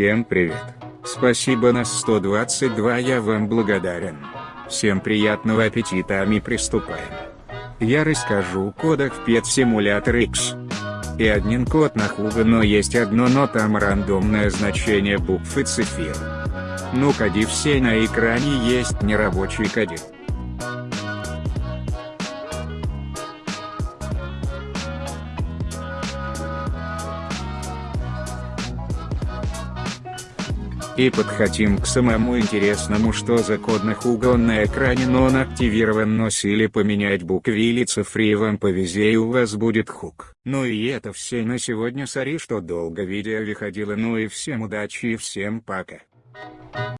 Всем привет. Спасибо на 122 я вам благодарен. Всем приятного аппетита а мы приступаем. Я расскажу кодах в Pet Simulator X. И один код на Хуга, но есть одно, но там рандомное значение букв и цифр. Ну коди все на экране есть нерабочий коди. И подходим к самому интересному что за кодных угол на экране но он активирован носили поменять буквы или цифры вам повезе и у вас будет хук. Ну и это все на сегодня сори что долго видео выходило ну и всем удачи и всем пока.